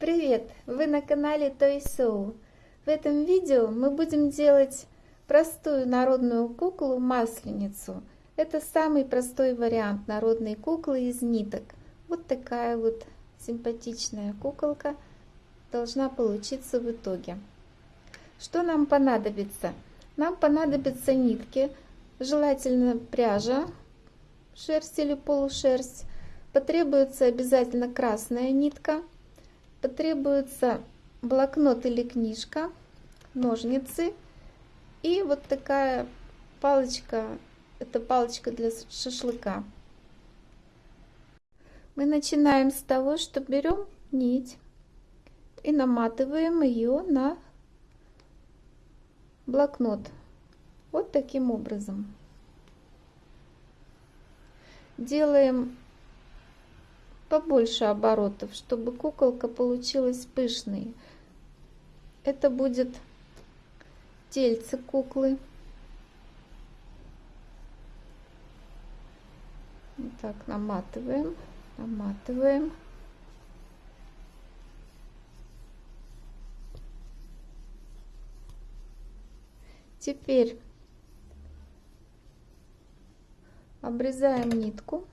Привет! Вы на канале Toy Show. В этом видео мы будем делать простую народную куклу масленицу. Это самый простой вариант народной куклы из ниток. Вот такая вот симпатичная куколка должна получиться в итоге. Что нам понадобится? Нам понадобятся нитки, желательно пряжа, шерсть или полушерсть. Потребуется обязательно красная нитка – потребуется блокнот или книжка, ножницы и вот такая палочка, это палочка для шашлыка. Мы начинаем с того, что берем нить и наматываем ее на блокнот. Вот таким образом. Делаем побольше оборотов, чтобы куколка получилась пышной. Это будет тельце куклы. Вот так наматываем, наматываем. Теперь обрезаем нитку.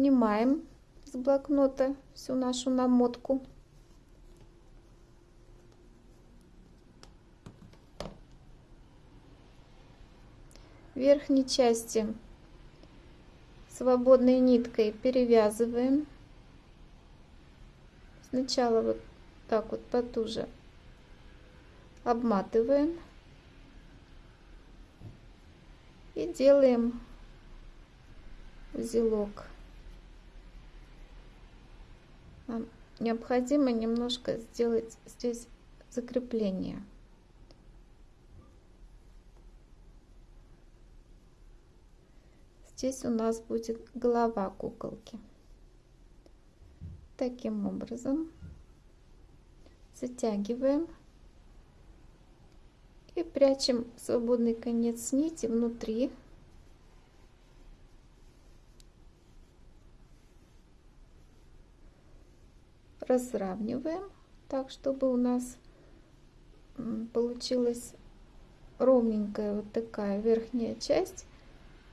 Снимаем с блокнота всю нашу намотку. верхней части свободной ниткой перевязываем. Сначала вот так вот потуже обматываем и делаем узелок нам необходимо немножко сделать здесь закрепление. Здесь у нас будет голова куколки. Таким образом затягиваем и прячем свободный конец нити внутри разравниваем так, чтобы у нас получилась ровненькая вот такая верхняя часть.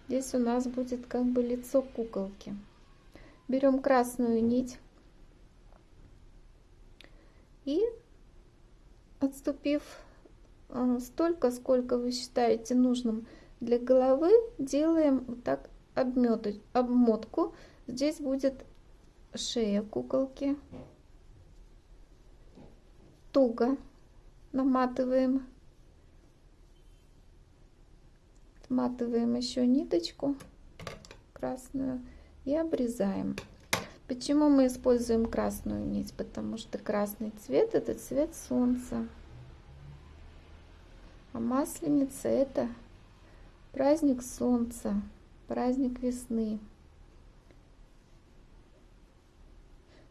Здесь у нас будет как бы лицо куколки. Берем красную нить и отступив а, столько, сколько вы считаете нужным для головы, делаем вот так обмотку. Здесь будет шея куколки туго наматываем. Отматываем еще ниточку красную и обрезаем. Почему мы используем красную нить? Потому что красный цвет это цвет солнца. А масленица это праздник солнца, праздник весны.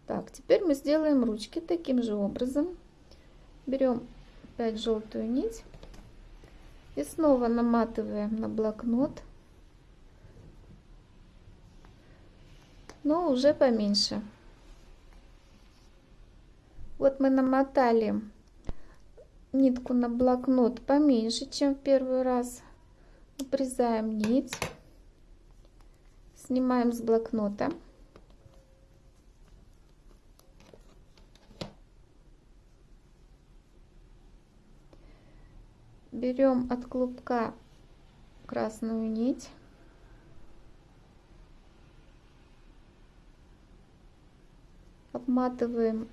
Так, теперь мы сделаем ручки таким же образом. Берем опять желтую нить и снова наматываем на блокнот, но уже поменьше. Вот мы намотали нитку на блокнот поменьше, чем в первый раз. Обрезаем нить, снимаем с блокнота. Берем от клубка красную нить. Обматываем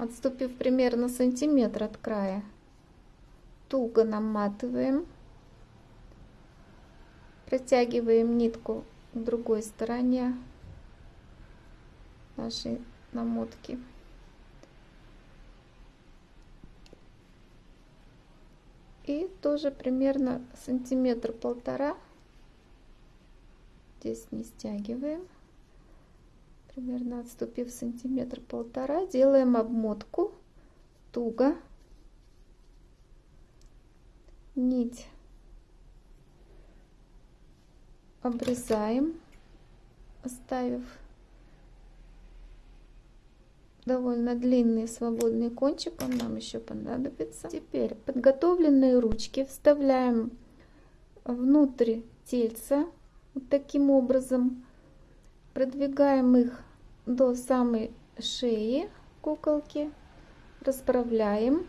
отступив примерно сантиметр от края. Туго наматываем. Протягиваем нитку к другой стороне нашей намотки и тоже примерно сантиметр полтора. Здесь не стягиваем. Примерно отступив сантиметр полтора делаем обмотку туго. Нить обрезаем, оставив довольно длинный свободный кончик, он нам еще понадобится. Теперь подготовленные ручки вставляем внутрь тельца, вот таким образом. Продвигаем их до самой шеи куколки, расправляем.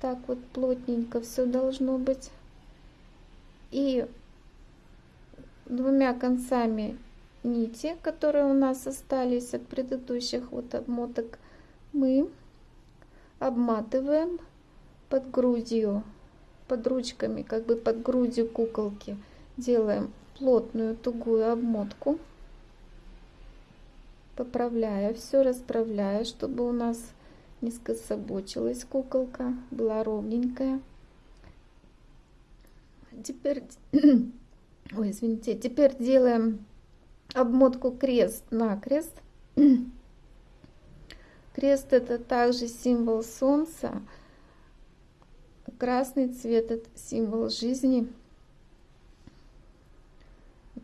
Так вот плотненько все должно быть. И двумя концами нити, которые у нас остались от предыдущих вот обмоток, мы обматываем под грудью, под ручками, как бы под грудью куколки. Делаем плотную тугую обмотку, поправляя все, расправляя, чтобы у нас не скособочилась куколка, была ровненькая. Теперь, ой, извините, теперь делаем обмотку крест на крест. Крест это также символ солнца. Красный цвет это символ жизни.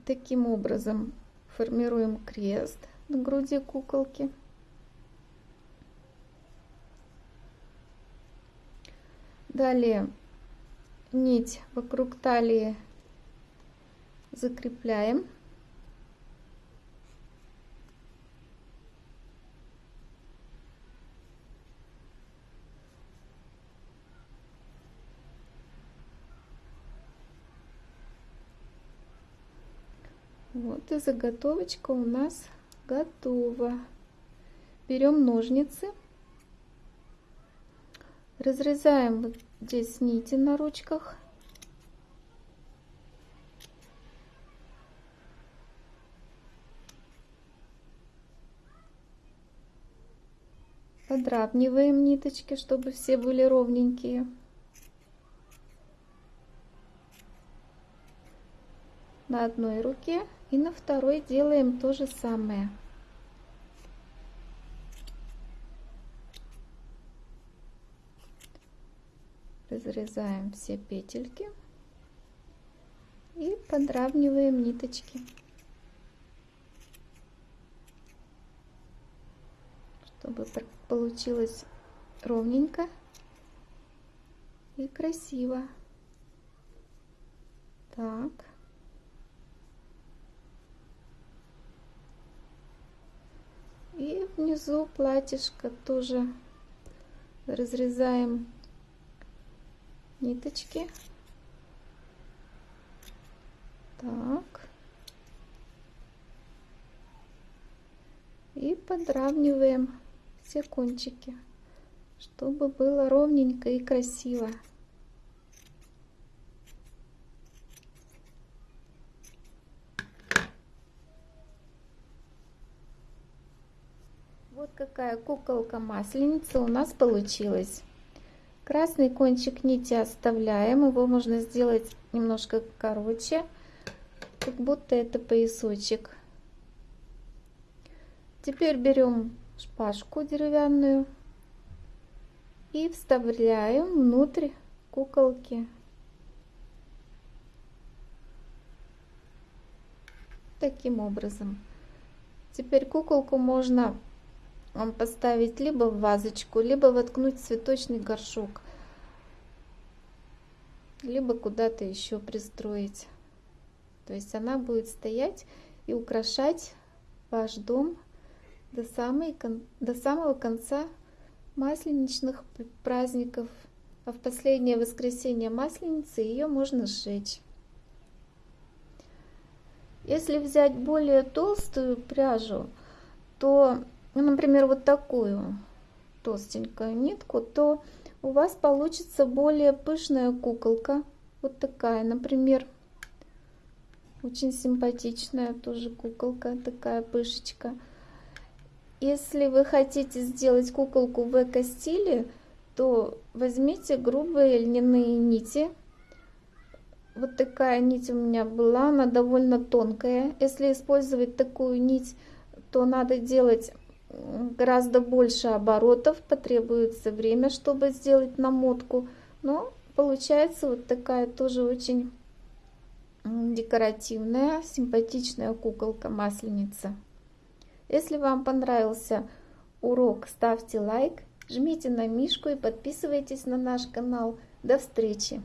Таким образом формируем крест на груди куколки. Далее нить вокруг талии закрепляем. Вот и заготовочка у нас готова. Берем ножницы, разрезаем вот здесь нити на ручках. Подравниваем ниточки, чтобы все были ровненькие. на одной руке и на второй делаем то же самое. Разрезаем все петельки и подравниваем ниточки. Чтобы получилось ровненько и красиво. Так. И внизу платьишко тоже разрезаем ниточки. Так. И подравниваем все кончики, чтобы было ровненько и красиво. Вот какая куколка-масленица у нас получилась. Красный кончик нити оставляем, его можно сделать немножко короче, как будто это поясочек. Теперь берем шпажку деревянную и вставляем внутрь куколки. Таким образом. Теперь куколку можно поставить либо в вазочку, либо воткнуть цветочный горшок, либо куда-то еще пристроить. То есть она будет стоять и украшать ваш дом до, самой, до самого конца масленичных праздников. А в последнее воскресенье масленицы ее можно сжечь. Если взять более толстую пряжу, то ну, например, вот такую толстенькую нитку, то у вас получится более пышная куколка. Вот такая, например, очень симпатичная тоже куколка, такая пышечка. Если вы хотите сделать куколку в эко-стиле, то возьмите грубые льняные нити. Вот такая нить у меня была, она довольно тонкая. Если использовать такую нить, то надо делать гораздо больше оборотов, потребуется время, чтобы сделать намотку. Но получается вот такая тоже очень декоративная, симпатичная куколка-масленица. Если вам понравился урок, ставьте лайк, жмите на мишку и подписывайтесь на наш канал. До встречи!